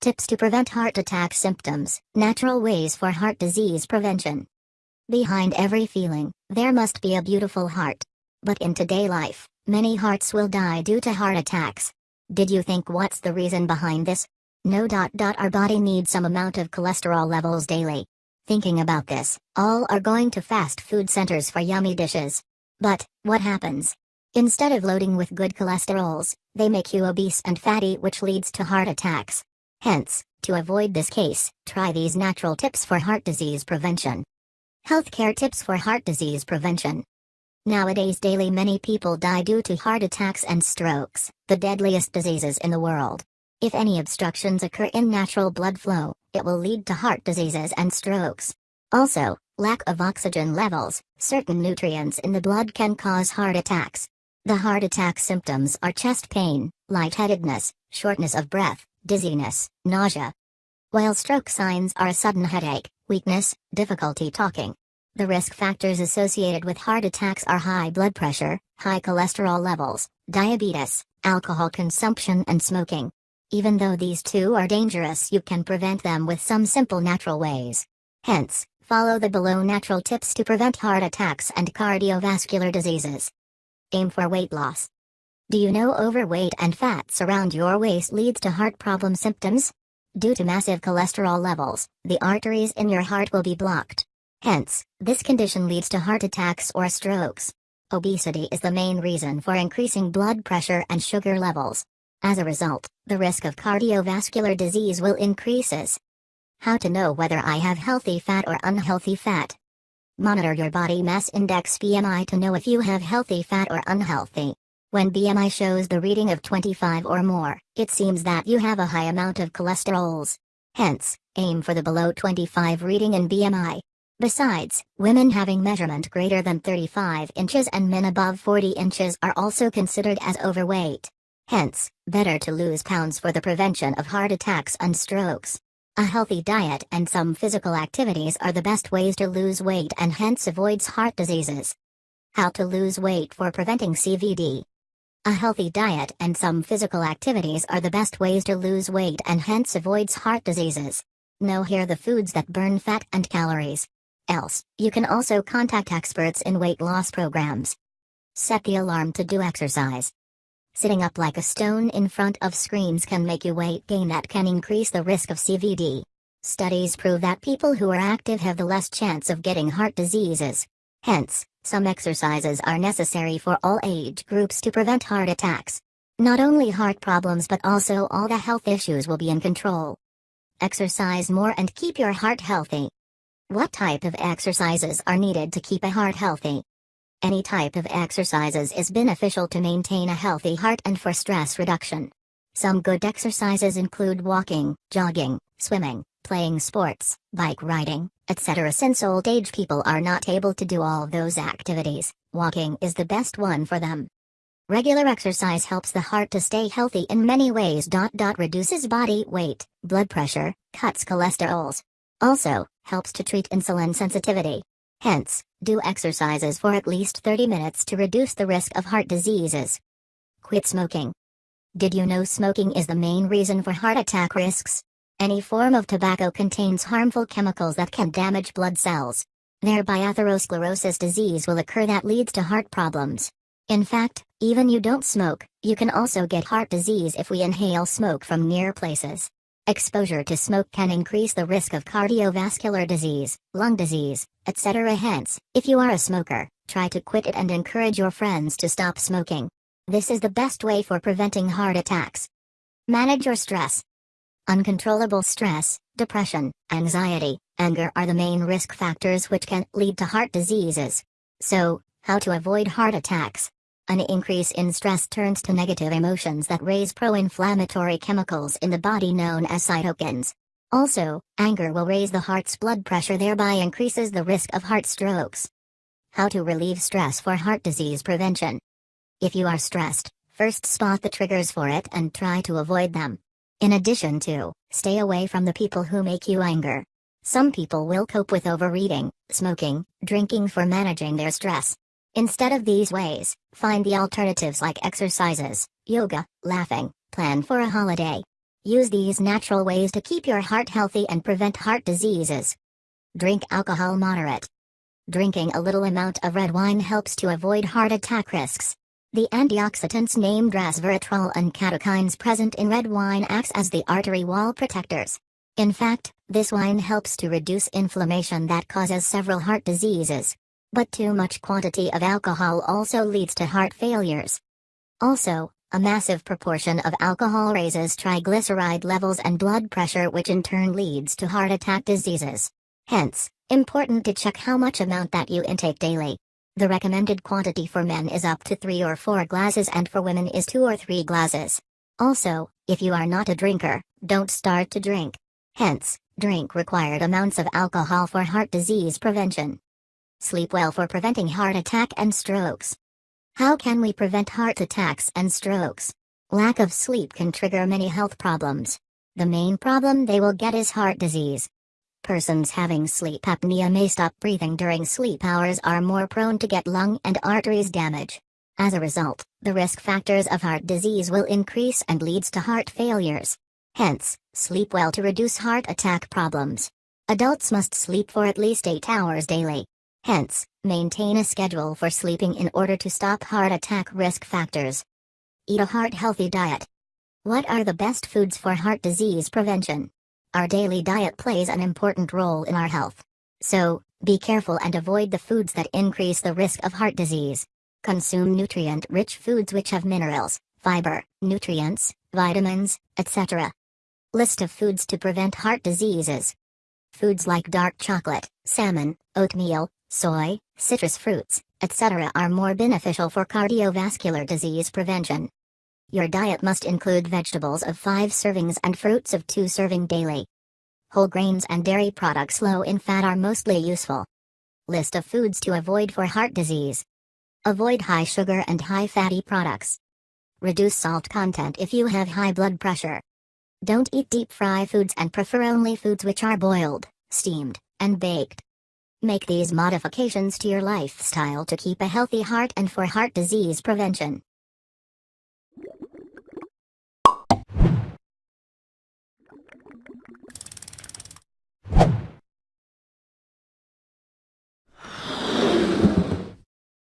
Tips to prevent heart attack symptoms, natural ways for heart disease prevention. Behind every feeling, there must be a beautiful heart. But in today life, many hearts will die due to heart attacks. Did you think what's the reason behind this? No. Dot, dot, our body needs some amount of cholesterol levels daily. Thinking about this, all are going to fast food centers for yummy dishes. But, what happens? Instead of loading with good cholesterols, they make you obese and fatty which leads to heart attacks. Hence, to avoid this case, try these natural tips for heart disease prevention. Healthcare tips for heart disease prevention. Nowadays daily many people die due to heart attacks and strokes, the deadliest diseases in the world. If any obstructions occur in natural blood flow, it will lead to heart diseases and strokes. Also, lack of oxygen levels, certain nutrients in the blood can cause heart attacks. The heart attack symptoms are chest pain, lightheadedness, shortness of breath, dizziness, nausea. While stroke signs are a sudden headache, weakness, difficulty talking. The risk factors associated with heart attacks are high blood pressure, high cholesterol levels, diabetes, alcohol consumption and smoking. Even though these two are dangerous you can prevent them with some simple natural ways. Hence, follow the below natural tips to prevent heart attacks and cardiovascular diseases. Aim for weight loss. Do you know overweight and fats around your waist leads to heart problem symptoms? Due to massive cholesterol levels, the arteries in your heart will be blocked. Hence, this condition leads to heart attacks or strokes. Obesity is the main reason for increasing blood pressure and sugar levels. As a result, the risk of cardiovascular disease will increases. How to know whether I have healthy fat or unhealthy fat? Monitor your body mass index BMI to know if you have healthy fat or unhealthy. When BMI shows the reading of 25 or more, it seems that you have a high amount of cholesterols. Hence, aim for the below 25 reading in BMI. Besides, women having measurement greater than 35 inches and men above 40 inches are also considered as overweight. Hence, better to lose pounds for the prevention of heart attacks and strokes. A healthy diet and some physical activities are the best ways to lose weight and hence avoids heart diseases. How to lose weight for preventing CVD. A healthy diet and some physical activities are the best ways to lose weight and hence avoids heart diseases. Know here the foods that burn fat and calories. Else, you can also contact experts in weight loss programs. Set the alarm to do exercise. Sitting up like a stone in front of screens can make you weight gain that can increase the risk of CVD. Studies prove that people who are active have the less chance of getting heart diseases. Hence, some exercises are necessary for all age groups to prevent heart attacks. Not only heart problems but also all the health issues will be in control. Exercise more and keep your heart healthy. What type of exercises are needed to keep a heart healthy? Any type of exercises is beneficial to maintain a healthy heart and for stress reduction. Some good exercises include walking, jogging, swimming, playing sports, bike riding, etc. Since old age people are not able to do all those activities, walking is the best one for them. Regular exercise helps the heart to stay healthy in many ways. Reduces body weight, blood pressure, cuts cholesterols. Also, helps to treat insulin sensitivity. Hence, do exercises for at least 30 minutes to reduce the risk of heart diseases. Quit smoking. Did you know smoking is the main reason for heart attack risks? Any form of tobacco contains harmful chemicals that can damage blood cells. Thereby atherosclerosis disease will occur that leads to heart problems. In fact, even you don't smoke, you can also get heart disease if we inhale smoke from near places. Exposure to smoke can increase the risk of cardiovascular disease, lung disease, etc. Hence, if you are a smoker, try to quit it and encourage your friends to stop smoking. This is the best way for preventing heart attacks. Manage your stress. Uncontrollable stress, depression, anxiety, anger are the main risk factors which can lead to heart diseases. So, how to avoid heart attacks? An increase in stress turns to negative emotions that raise pro-inflammatory chemicals in the body known as cytokines. Also, anger will raise the heart's blood pressure thereby increases the risk of heart strokes. How to relieve stress for heart disease prevention. If you are stressed, first spot the triggers for it and try to avoid them. In addition to, stay away from the people who make you anger. Some people will cope with overeating, smoking, drinking for managing their stress. Instead of these ways, find the alternatives like exercises, yoga, laughing, plan for a holiday. Use these natural ways to keep your heart healthy and prevent heart diseases. Drink alcohol moderate. Drinking a little amount of red wine helps to avoid heart attack risks. The antioxidants named resveratrol and catechins present in red wine acts as the artery wall protectors. In fact, this wine helps to reduce inflammation that causes several heart diseases. But too much quantity of alcohol also leads to heart failures. Also, a massive proportion of alcohol raises triglyceride levels and blood pressure which in turn leads to heart attack diseases. Hence, important to check how much amount that you intake daily. The recommended quantity for men is up to 3 or 4 glasses and for women is 2 or 3 glasses. Also, if you are not a drinker, don't start to drink. Hence, drink required amounts of alcohol for heart disease prevention. Sleep well for preventing heart attack and strokes. How can we prevent heart attacks and strokes? Lack of sleep can trigger many health problems. The main problem they will get is heart disease. Persons having sleep apnea may stop breathing during sleep hours are more prone to get lung and arteries damage. As a result, the risk factors of heart disease will increase and leads to heart failures. Hence, sleep well to reduce heart attack problems. Adults must sleep for at least 8 hours daily. Hence, maintain a schedule for sleeping in order to stop heart attack risk factors. Eat a heart-healthy diet. What are the best foods for heart disease prevention? Our daily diet plays an important role in our health. So, be careful and avoid the foods that increase the risk of heart disease. Consume nutrient-rich foods which have minerals, fiber, nutrients, vitamins, etc. List of foods to prevent heart diseases. Foods like dark chocolate, salmon, oatmeal, soy, citrus fruits, etc. are more beneficial for cardiovascular disease prevention. Your diet must include vegetables of 5 servings and fruits of 2 serving daily. Whole grains and dairy products low in fat are mostly useful. List of foods to avoid for heart disease. Avoid high sugar and high fatty products. Reduce salt content if you have high blood pressure. Don't eat deep fry foods and prefer only foods which are boiled, steamed, and baked. Make these modifications to your lifestyle to keep a healthy heart and for heart disease prevention.